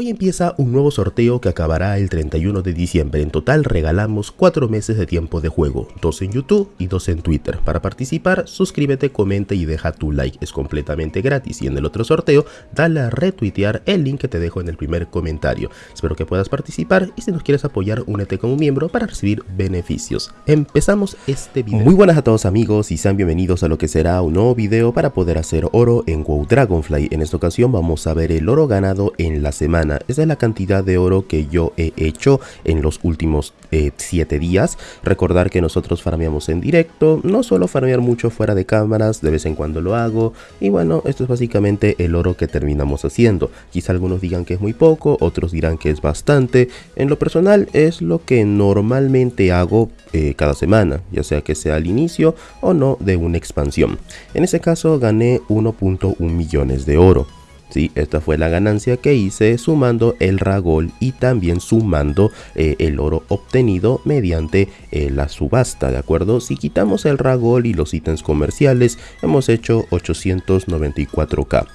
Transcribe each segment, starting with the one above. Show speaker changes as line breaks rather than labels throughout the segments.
Hoy empieza un nuevo sorteo que acabará el 31 de diciembre. En total regalamos 4 meses de tiempo de juego, 2 en YouTube y 2 en Twitter. Para participar, suscríbete, comenta y deja tu like. Es completamente gratis y en el otro sorteo, dale a retuitear el link que te dejo en el primer comentario. Espero que puedas participar y si nos quieres apoyar, únete como miembro para recibir beneficios. Empezamos este video. Muy buenas a todos amigos y sean bienvenidos a lo que será un nuevo video para poder hacer oro en WoW Dragonfly. En esta ocasión vamos a ver el oro ganado en la semana esa es la cantidad de oro que yo he hecho en los últimos 7 eh, días. Recordar que nosotros farmeamos en directo, no solo farmear mucho fuera de cámaras, de vez en cuando lo hago. Y bueno, esto es básicamente el oro que terminamos haciendo. Quizá algunos digan que es muy poco, otros dirán que es bastante. En lo personal es lo que normalmente hago eh, cada semana, ya sea que sea al inicio o no de una expansión. En ese caso gané 1.1 millones de oro. ¿Sí? Esta fue la ganancia que hice sumando el ragol y también sumando eh, el oro obtenido mediante eh, la subasta, ¿de acuerdo? Si quitamos el ragol y los ítems comerciales, hemos hecho 894k.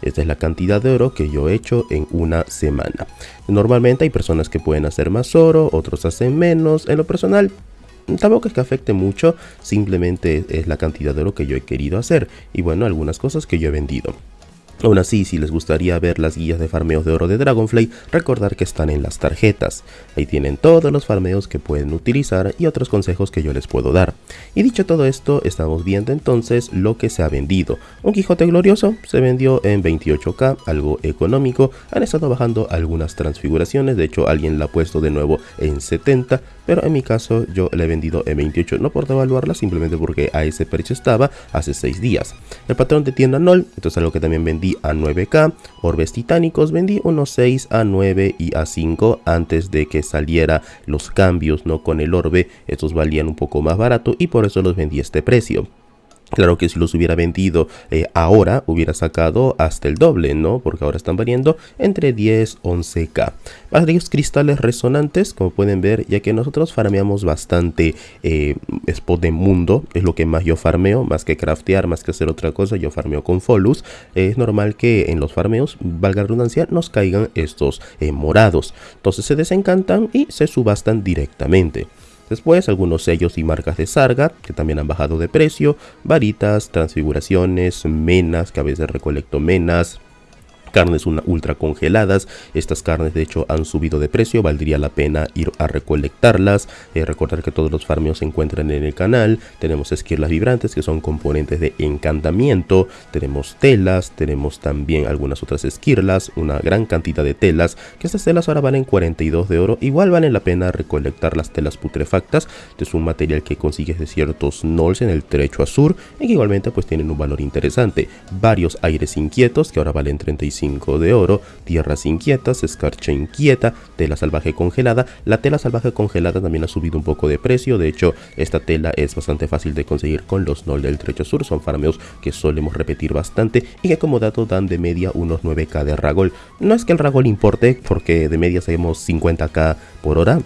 Esta es la cantidad de oro que yo he hecho en una semana. Normalmente hay personas que pueden hacer más oro, otros hacen menos. En lo personal, tampoco es que afecte mucho, simplemente es la cantidad de oro que yo he querido hacer. Y bueno, algunas cosas que yo he vendido. Aún así, si les gustaría ver las guías de farmeos de oro de Dragonfly, recordar que están en las tarjetas. Ahí tienen todos los farmeos que pueden utilizar y otros consejos que yo les puedo dar. Y dicho todo esto, estamos viendo entonces lo que se ha vendido. Un Quijote Glorioso se vendió en 28k, algo económico. Han estado bajando algunas transfiguraciones, de hecho alguien la ha puesto de nuevo en 70, pero en mi caso yo la he vendido en 28, no por devaluarla, simplemente porque a ese precio estaba hace 6 días. El patrón de tienda NOL, esto es algo que también vendí a 9k, orbes titánicos vendí unos 6 a 9 y a 5 antes de que saliera los cambios no con el orbe, estos valían un poco más barato y por eso los vendí a este precio. Claro que si los hubiera vendido eh, ahora, hubiera sacado hasta el doble, ¿no? Porque ahora están valiendo entre 10, 11k. Varios cristales resonantes, como pueden ver, ya que nosotros farmeamos bastante eh, spot de mundo. Es lo que más yo farmeo, más que craftear, más que hacer otra cosa, yo farmeo con Folus. es normal que en los farmeos, valga la redundancia, nos caigan estos eh, morados. Entonces se desencantan y se subastan directamente. Después algunos sellos y marcas de Sarga que también han bajado de precio, varitas, transfiguraciones, menas, que a veces recolecto menas, carnes ultra congeladas. Estas carnes de hecho han subido de precio, valdría la pena ir a recolectarlas. Eh, recordar que todos los farmeos se encuentran en el canal. Tenemos esquirlas vibrantes que son componentes de encantamiento. Tenemos telas, tenemos también algunas otras esquirlas, una gran cantidad de telas. Que estas telas ahora valen 42 de oro. Igual vale la pena recolectar las telas putrefactas. Este es un material que consigues de ciertos nolls en el trecho azul y que igualmente pues tienen un valor interesante. Varios aires inquietos que ahora valen 35 de oro, tierras inquietas, escarcha inquieta, tela salvaje congelada. La tela salvaje congelada también ha subido un poco de precio, de hecho esta tela es bastante fácil de conseguir con los NOL del trecho sur, son farmeos que solemos repetir bastante y que como dato dan de media unos 9k de ragol. No es que el ragol importe porque de media sabemos 50k por hora,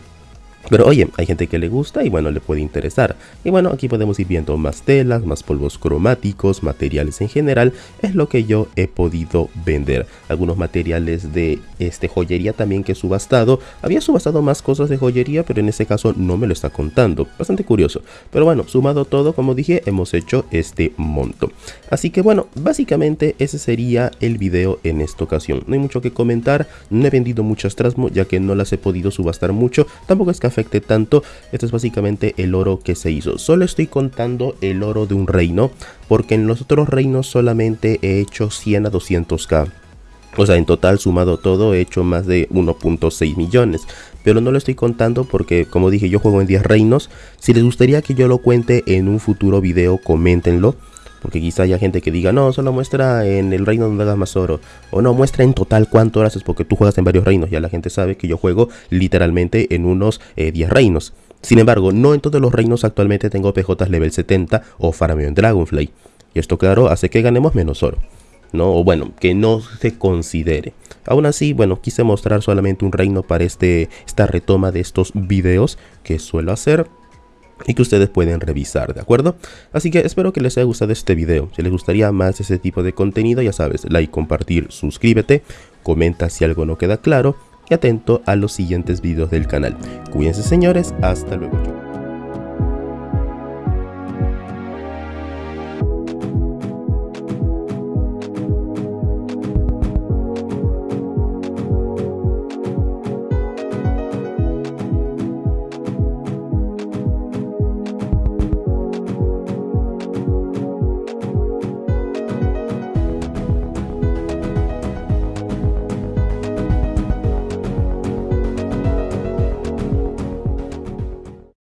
pero oye, hay gente que le gusta y bueno, le puede interesar. Y bueno, aquí podemos ir viendo más telas, más polvos cromáticos, materiales en general. Es lo que yo he podido vender. Algunos materiales de este joyería también que he subastado. Había subastado más cosas de joyería, pero en este caso no me lo está contando. Bastante curioso. Pero bueno, sumado todo, como dije, hemos hecho este monto. Así que bueno, básicamente ese sería el video en esta ocasión. No hay mucho que comentar. No he vendido muchas Trasmo ya que no las he podido subastar mucho. Tampoco es que afecte tanto. Esto es básicamente el oro que se hizo. Solo estoy contando el oro de un reino, porque en los otros reinos solamente he hecho 100 a 200k. O sea, en total sumado todo he hecho más de 1.6 millones. Pero no lo estoy contando porque, como dije, yo juego en 10 reinos. Si les gustaría que yo lo cuente en un futuro video, coméntenlo. Porque quizá haya gente que diga, no, solo muestra en el reino donde hagas más oro. O no, muestra en total cuánto horas es porque tú juegas en varios reinos. Ya la gente sabe que yo juego literalmente en unos 10 eh, reinos. Sin embargo, no en todos los reinos actualmente tengo PJ level 70 o farmeo en Dragonfly. Y esto claro hace que ganemos menos oro. ¿no? O bueno, que no se considere. Aún así, bueno, quise mostrar solamente un reino para este, esta retoma de estos videos que suelo hacer y que ustedes pueden revisar, ¿de acuerdo? Así que espero que les haya gustado este video. Si les gustaría más ese tipo de contenido, ya sabes, like, compartir, suscríbete, comenta si algo no queda claro y atento a los siguientes videos del canal. Cuídense señores, hasta luego.